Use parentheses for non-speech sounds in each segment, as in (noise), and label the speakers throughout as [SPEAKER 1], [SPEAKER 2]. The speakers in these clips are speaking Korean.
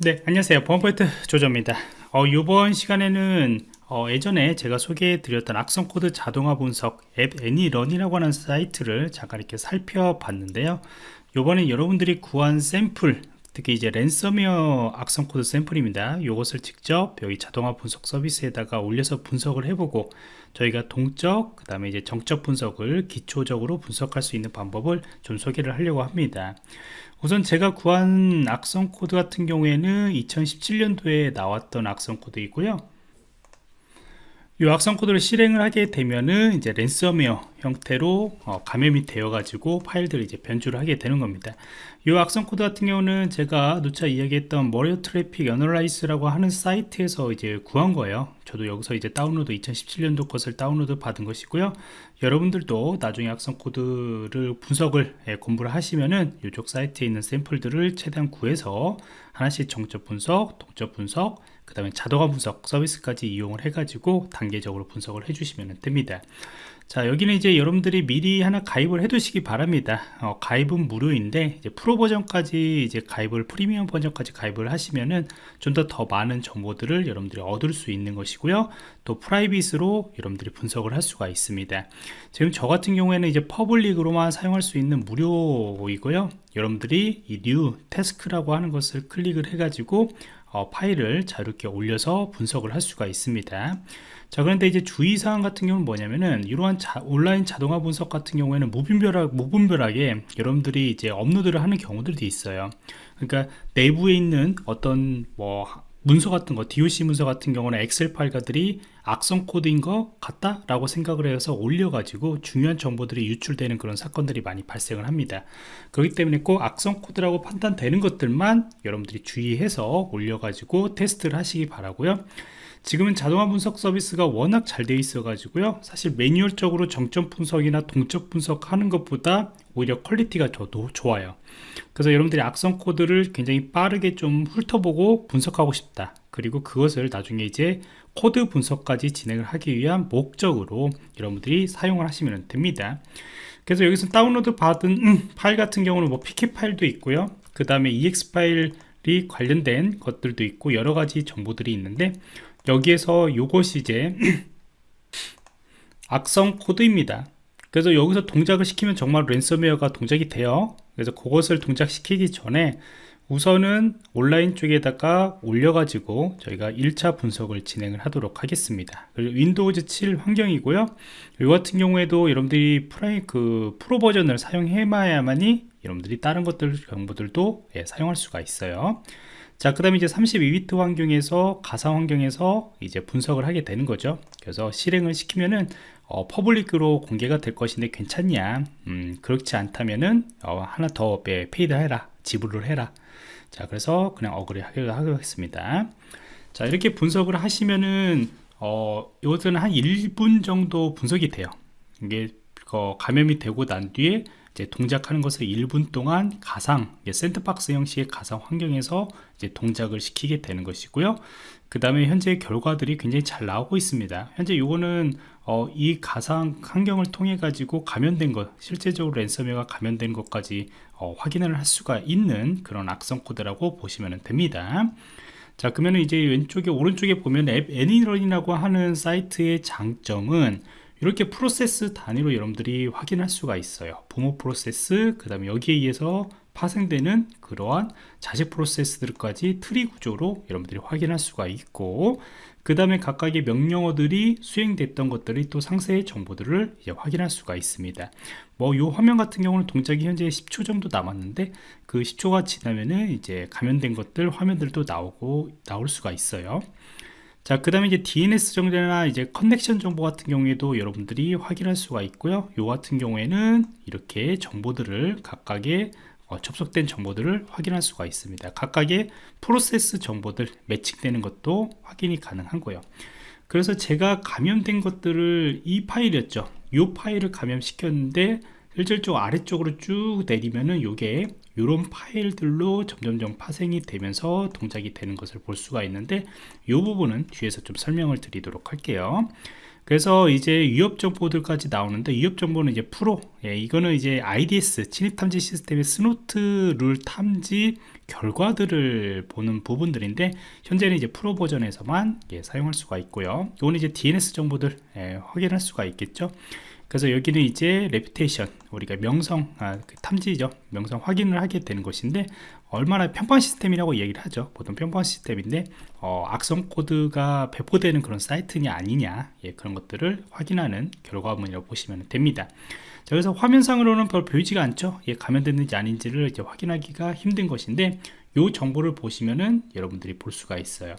[SPEAKER 1] 네 안녕하세요. 보안포인트 조조입니다. 어, 이번 시간에는 어, 예전에 제가 소개해 드렸던 악성 코드 자동화 분석 app Any.Run이라고 하는 사이트를 잠깐 이렇게 살펴봤는데요. 이번에 여러분들이 구한 샘플 특히 이제 랜섬웨어 악성 코드 샘플입니다. 이것을 직접 여기 자동화 분석 서비스에다가 올려서 분석을 해보고 저희가 동적 그 다음에 이제 정적 분석을 기초적으로 분석할 수 있는 방법을 좀 소개를 하려고 합니다. 우선 제가 구한 악성 코드 같은 경우에는 2017년도에 나왔던 악성 코드이고요 이 악성 코드를 실행을 하게 되면은 이제 랜섬웨어 형태로 어, 감염이 되어 가지고 파일들을 이제 변조를 하게 되는 겁니다. 이 악성 코드 같은 경우는 제가 누차 이야기했던 Malware Traffic Analysis라고 하는 사이트에서 이제 구한 거예요. 저도 여기서 이제 다운로드 2017년도 것을 다운로드 받은 것이고요. 여러분들도 나중에 악성 코드를 분석을 예, 공부를 하시면은 이쪽 사이트에 있는 샘플들을 최대한 구해서 하나씩 정적 분석, 동적 분석, 그 다음에 자동화 분석 서비스까지 이용을 해가지고 단계적으로 분석을 해주시면 됩니다. 자 여기는 이제 여러분들이 미리 하나 가입을 해 두시기 바랍니다. 어, 가입은 무료인데 이제 프로 버전까지 이제 가입을 프리미엄 버전까지 가입을 하시면은 좀 더 더 많은 정보들을 여러분들이 얻을 수 있는 것이고요. 또 private으로 여러분들이 분석을 할 수가 있습니다. 지금 저 같은 경우에는 이제 public으로만 사용할 수 있는 무료이고요. 여러분들이 이 New Task라고 하는 것을 클릭을 해 가지고 어, 파일을 자유롭게 올려서 분석을 할 수가 있습니다. 자 그런데 이제 주의사항 같은 경우는 뭐냐면은 이러한 자, 온라인 자동화 분석 같은 경우에는 무분별하, 무분별하게 여러분들이 이제 업로드를 하는 경우들이 있어요. 그러니까 내부에 있는 어떤 뭐 문서 같은 거 DOC 문서 같은 경우는 엑셀 파일들이 악성 코드인 것 같다 라고 생각을 해서 올려가지고 중요한 정보들이 유출되는 그런 사건들이 많이 발생을 합니다. 그렇기 때문에 꼭 악성 코드라고 판단되는 것들만 여러분들이 주의해서 올려가지고 테스트를 하시기 바라고요 지금은 자동화 분석 서비스가 워낙 잘 되어 있어 가지고요. 사실 매뉴얼적으로 정적 분석이나 동적 분석하는 것보다 오히려 quality가 더 좋아요. 그래서 여러분들이 악성 코드를 굉장히 빠르게 좀 훑어보고 분석하고 싶다. 그리고 그것을 나중에 이제 코드 분석까지 진행을 하기 위한 목적으로 여러분들이 사용을 하시면 됩니다. 그래서 여기서 다운로드 받은 음, 파일 같은 경우는 뭐 pcap 파일도 있고요. 그 다음에 exe 파일이 관련된 것들도 있고 여러 가지 정보들이 있는데 여기에서 이것이 이제 (clears throat) 악성 코드입니다 그래서 여기서 동작을 시키면 정말 랜섬웨어가 동작이 돼요 그래서 그것을 동작시키기 전에 우선은 온라인 쪽에다가 올려가지고 저희가 1차 분석을 진행을 하도록 하겠습니다. 그리고 Windows 7 환경이고요. 이 같은 경우에도 여러분들이 프라이 그 프로 버전을 사용해야만이 여러분들이 다른 것들 정보들도 예, 사용할 수가 있어요. 자, 그 다음에 이제 32비트 환경에서 가상 환경에서 이제 분석을 하게 되는 거죠. 그래서 실행을 시키면은 어, public으로 공개가 될 것인데 괜찮냐? 음, 그렇지 않다면은 어, 하나 더 paid 해라, 지불을 해라. 자, 그래서 그냥 agree 하겠습니다. 자, 이렇게 분석을 하시면은 어, 이것은 한 1분 정도 분석이 돼요. 이게 어, 감염이 되고 난 뒤에 이제 동작하는 것을 1분 동안 가상 샌드박스 형식의 가상 환경에서 이제 동작을 시키게 되는 것이고요. 그 다음에 현재 결과들이 굉장히 잘 나오고 있습니다. 현재 이거는 어, 이 가상 환경을 통해 가지고 감염된 것 실제적으로 랜섬웨어가 감염된 것까지 어, 확인을 할 수가 있는 그런 악성 코드라고 보시면 됩니다. 자 그러면 이제 왼쪽에 오른쪽에 보면 app Any.Run이라고 하는 사이트의 장점은 이렇게 프로세스 단위로 여러분들이 확인할 수가 있어요. 부모 프로세스 그 다음에 여기에 의해서 파생되는 그러한 자식 프로세스들까지 트리 구조로 여러분들이 확인할 수가 있고 그 다음에 각각의 명령어들이 수행됐던 것들이 또 상세의 정보들을 이제 확인할 수가 있습니다. 뭐이 화면 같은 경우는 동작이 현재 10초 정도 남았는데 그 10초가 지나면은 이제 감염된 것들 화면들도 나오고 나올 수가 있어요 자, 그 다음에 이제 DNS 정보나 이제 커넥션 정보 같은 경우에도 여러분들이 확인할 수가 있고요. 요 같은 경우에는 이렇게 정보들을 각각의 어, 접속된 정보들을 확인할 수가 있습니다. 각각의 프로세스 정보들 매칭되는 것도 확인이 가능한 거예요. 그래서 제가 감염된 것들을 이 파일이었죠. 이 파일을 감염시켰는데 실질적으로 아래쪽으로 쭉 내리면은 이게 이런 파일들로 점점점 파생이 되면서 동작이 되는 것을 볼 수가 있는데 이 부분은 뒤에서 좀 설명을 드리도록 할게요. 그래서 이제 위협 정보들까지 나오는데 위협 정보는 이제 프로. 예, 이거는 이제 IDS 침입 탐지 시스템의 Snort 룰 탐지 결과들을 보는 부분들인데 현재는 이제 프로 버전에서만 예, 사용할 수가 있고요. 이거는 이제 DNS 정보들 예, 확인할 수가 있겠죠 그래서 여기는 이제 reputation 우리가 명성 아, 그 탐지죠. 명성 확인을 하게 되는 것인데 얼마나 평판 시스템이라고 얘기를 하죠. 보통 평판 시스템인데 어, 악성 코드가 배포되는 그런 사이트냐 아니냐 예, 그런 것들을 확인하는 결과물이라고 보시면 됩니다. 자, 그래서 화면상으로는 별 보이지가 않죠. 예, 감염됐는지 아닌지를 이제 확인하기가 힘든 것인데 이 정보를 보시면은 여러분들이 볼 수가 있어요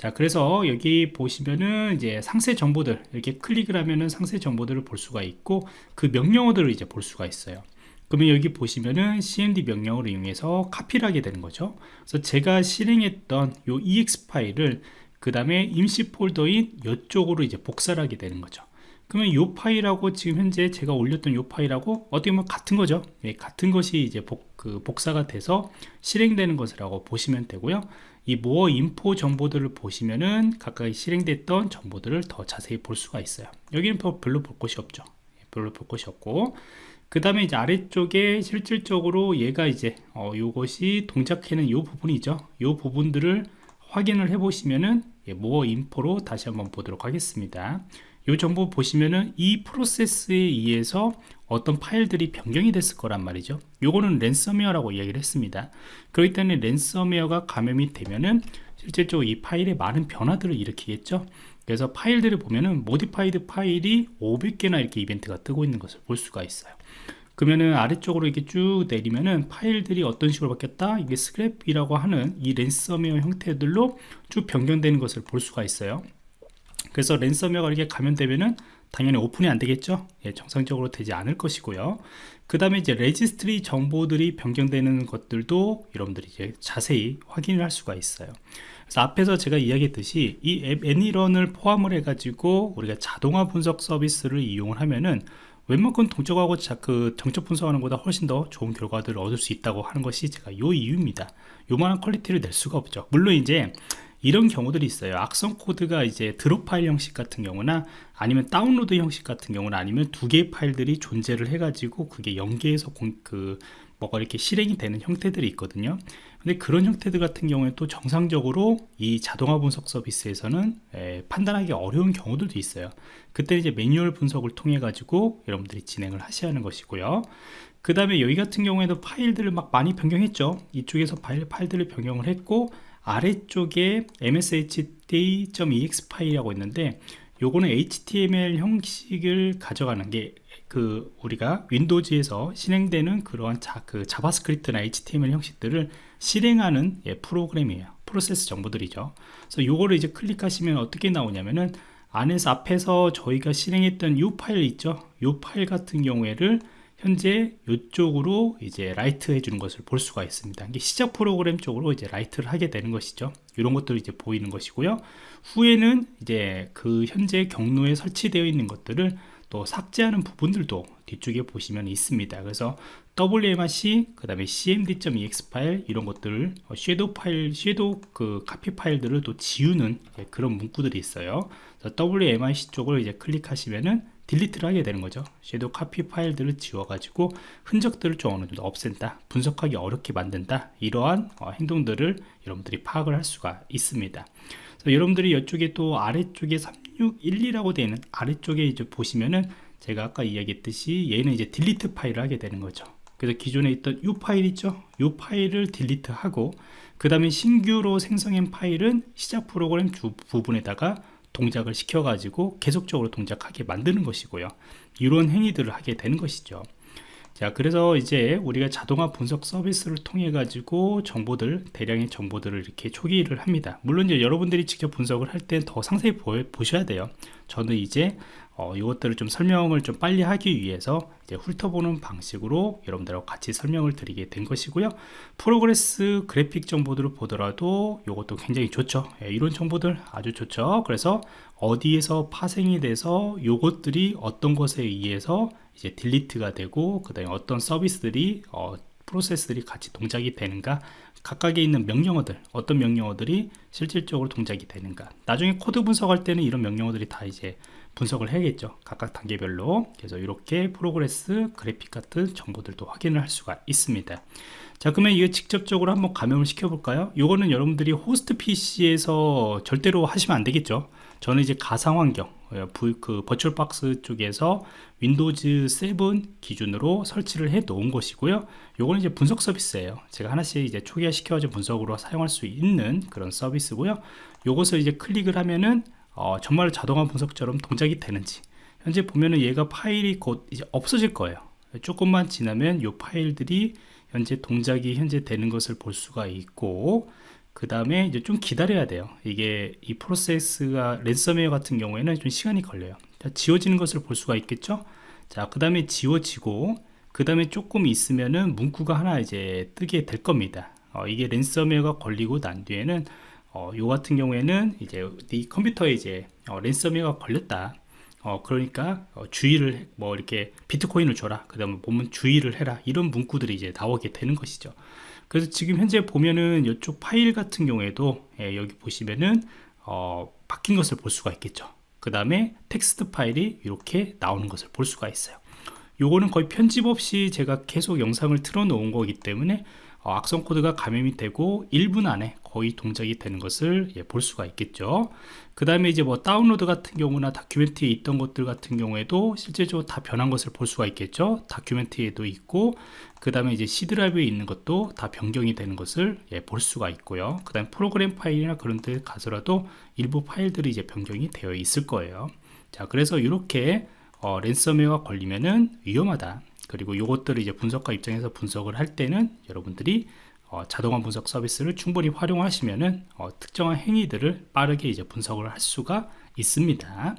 [SPEAKER 1] 자 그래서 여기 보시면은 이제 상세 정보들 이렇게 클릭을 하면은 상세 정보들을 볼 수가 있고 그 명령어들을 이제 볼 수가 있어요. 그러면 여기 보시면은 cmd 명령어를 이용해서 카피를 하게 되는 거죠. 그래서 제가 실행했던 요 ex 파일을 그 다음에 임시 폴더인 이쪽으로 이제 복사를 하게 되는 거죠. 그러면 요 파일하고 지금 현재 제가 올렸던 요 파일하고 어떻게 보면 같은 거죠. 네, 같은 것이 이제 복, 그 복사가 돼서 실행되는 것이라고 보시면 되고요 이 모어 인포 정보들을 보시면은 각각 실행됐던 정보들을 더 자세히 볼 수가 있어요. 여기는 별로 볼 것이 없죠. 예, 별로 볼 것이 없고. 그 다음에 이제 아래쪽에 실질적으로 얘가 이제 어, 요것이 동작해는 요 부분이죠. 요 부분들을 확인을 해 보시면은 예, 모어 인포로 다시 한번 보도록 하겠습니다 이 정보 보시면은 이 프로세스에 의해서 어떤 파일들이 변경이 됐을 거란 말이죠. 요거는 랜섬웨어라고 이야기를 했습니다. 그렇기 때문에 랜섬웨어가 감염이 되면은 실질적으로 이 파일에 많은 변화들을 일으키겠죠. 그래서 파일들을 보면은 modified 파일이 500개나 이렇게 이벤트가 뜨고 있는 것을 볼 수가 있어요. 그러면은 아래쪽으로 이렇게 쭉 내리면은 파일들이 어떤 식으로 바뀌었다? 이게 스크랩이라고 하는 이 랜섬웨어 형태들로 쭉 변경되는 것을 볼 수가 있어요 그래서 랜섬웨어가 이렇게 감염되면은 당연히 오픈이 안 되겠죠? 예, 정상적으로 되지 않을 것이고요. 그 다음에 이제 레지스트리 정보들이 변경되는 것들도 여러분들이 이제 자세히 확인을 할 수가 있어요. 그래서 앞에서 제가 이야기했듯이 이 앱 ANY.RUN을 포함을 해 가지고 우리가 자동화 분석 서비스를 이용을 하면은 웬만큼 동적하고 그 정적 분석하는 것보다 훨씬 더 좋은 결과들을 얻을 수 있다고 하는 것이 제가 요 이유입니다. 요만한 퀄리티를 낼 수가 없죠. 물론 이제 이런 경우들이 있어요. 악성 코드가 이제 드롭 파일 형식 같은 경우나 아니면 다운로드 형식 같은 경우나 아니면 두 개의 파일들이 존재를 해 가지고 그게 연계해서 공, 그 뭐가 이렇게 실행이 되는 형태들이 있거든요. 근데 그런 형태들 같은 경우에 또 정상적으로 이 자동화 분석 서비스에서는 에, 판단하기 어려운 경우들도 있어요. 그때 이제 매뉴얼 분석을 통해 가지고 여러분들이 진행을 하셔야 하는 것이고요. 그 다음에 여기 같은 경우에도 파일들을 막 많이 변경했죠. 이쪽에서 파일, 파일들을 변경을 했고 아래쪽에 mshd.ex 파일이라고 있는데 요거는 HTML 형식을 가져가는 게 그 우리가 윈도우즈에서 실행되는 그러한 자, 그 자바스크립트나 HTML 형식들을 실행하는 예, 프로그램이에요. 프로세스 정보들이죠. 그래서 요거를 이제 클릭하시면 어떻게 나오냐면은 안에서 앞에서 저희가 실행했던 이 파일 있죠. 이 파일 같은 경우에를 현재 이쪽으로 이제 write 해주는 것을 볼 수가 있습니다. 이게 시작 프로그램 쪽으로 이제 write를 하게 되는 것이죠. 이런 것들이 이제 보이는 것이고요. 후에는 이제 그 현재 경로에 설치되어 있는 것들을 또 삭제하는 부분들도 뒤쪽에 보시면 있습니다. 그래서 WMRC, 그 다음에 cmd.ex 파일 이런 것들을 섀도우 파일, 섀도우 그 카피 파일들을 또 지우는 그런 문구들이 있어요. WMRC 쪽을 이제 클릭하시면은 딜리트를 하게 되는 거죠. 섀도우 카피 파일들을 지워 가지고 흔적들을 좀 어느 정도 없앤다 분석하기 어렵게 만든다 이러한 어, 행동들을 여러분들이 파악을 할 수가 있습니다. 여러분들이 이쪽에 또 아래쪽에 3612라고 되어 있는 아래쪽에 이제 보시면은 제가 아까 이야기했듯이 얘는 이제 delete 파일을 하게 되는 거죠. 그래서 기존에 있던 이 파일 있죠? 이 파일을 delete 하고 그 다음에 신규로 생성한 파일은 시작 프로그램 주 부분에다가 동작을 시켜 가지고 계속적으로 동작하게 만드는 것이고요. 이런 행위들을 하게 되는 것이죠 자 그래서 이제 우리가 자동화 분석 서비스를 통해 가지고 정보들 대량의 정보들을 이렇게 초기를 합니다. 물론 이제 여러분들이 직접 분석을 할때더 상세히 보, 보셔야 돼요. 저는 이제 어, 이것들을 좀 설명을 좀 빨리 하기 위해서 이제 훑어보는 방식으로 여러분들하고 같이 설명을 드리게 된 것이고요. 프로세스 그래픽 정보들을 보더라도 이것도 굉장히 좋죠. 예, 이런 정보들 아주 좋죠. 그래서 어디에서 파생이 돼서 이것들이 어떤 것에 의해서 이제 delete가 되고 그 다음에 어떤 서비스들이 어, 프로세스들이 같이 동작이 되는가 각각에 있는 명령어들 어떤 명령어들이 실질적으로 동작이 되는가. 나중에 코드 분석할 때는 이런 명령어들이 다 이제 분석을 해야겠죠. 각각 단계별로. 그래서 이렇게 프로세스 그래픽 같은 정보들도 확인을 할 수가 있습니다. 자 그러면 이거 직접적으로 한번 감염을 시켜 볼까요? 이거는 여러분들이 호스트 PC에서 절대로 하시면 안 되겠죠? 저는 이제 가상 환경 그 VirtualBox 쪽에서 윈도우즈 7 기준으로 설치를 해 놓은 것이고요. 요거는 이제 분석 서비스예요. 제가 하나씩 이제 초기화 시켜가지고 분석으로 사용할 수 있는 그런 서비스고요. 요것을 이제 클릭을 하면은 어, 정말 자동화 분석처럼 동작이 되는지. 현재 보면은 얘가 파일이 곧 이제 없어질 거예요. 조금만 지나면 이 파일들이 현재 동작이 현재 되는 것을 볼 수가 있고 그 다음에 이제 좀 기다려야 돼요. 이게 이 프로세스가 랜섬웨어 같은 경우에는 좀 시간이 걸려요. 자, 지워지는 것을 볼 수가 있겠죠? 자그 다음에 지워지고 그 다음에 조금 있으면은 문구가 하나 이제 뜨게 될 겁니다. 어, 이게 랜섬웨어가 걸리고 난 뒤에는 어, 요 같은 경우에는 이제 이 컴퓨터에 이제 어, 랜섬웨어가 걸렸다. 어, 그러니까 어, 주의를 뭐 이렇게 비트코인을 줘라. 그 다음에 보면 주의를 해라. 이런 문구들이 이제 나오게 되는 것이죠. 그래서 지금 현재 보면은 이쪽 파일 같은 경우에도 예, 여기 보시면은 어, 바뀐 것을 볼 수가 있겠죠. 그 다음에 텍스트 파일이 이렇게 나오는 것을 볼 수가 있어요. 요거는 거의 편집 없이 제가 계속 영상을 틀어 놓은 거기 때문에 어, 악성 코드가 감염이 되고 1분 안에 거의 동작이 되는 것을 예, 볼 수가 있겠죠. 그 다음에 이제 뭐 다운로드 같은 경우나 다큐멘트에 있던 것들 같은 경우에도 실제적으로 다 변한 것을 볼 수가 있겠죠. 다큐멘트에도 있고 그 다음에 이제 C 드라이브에 있는 것도 다 변경이 되는 것을 예, 볼 수가 있고요. 그 다음에 프로그램 파일이나 그런 데 가서라도 일부 파일들이 이제 변경이 되어 있을 거예요. 자 그래서 이렇게 어, 랜섬웨어가 걸리면은 위험하다 그리고 이것들을 이제 분석가 입장에서 분석을 할 때는 여러분들이 어, 자동화 분석 서비스를 충분히 활용하시면은 어, 특정한 행위들을 빠르게 이제 분석을 할 수가 있습니다.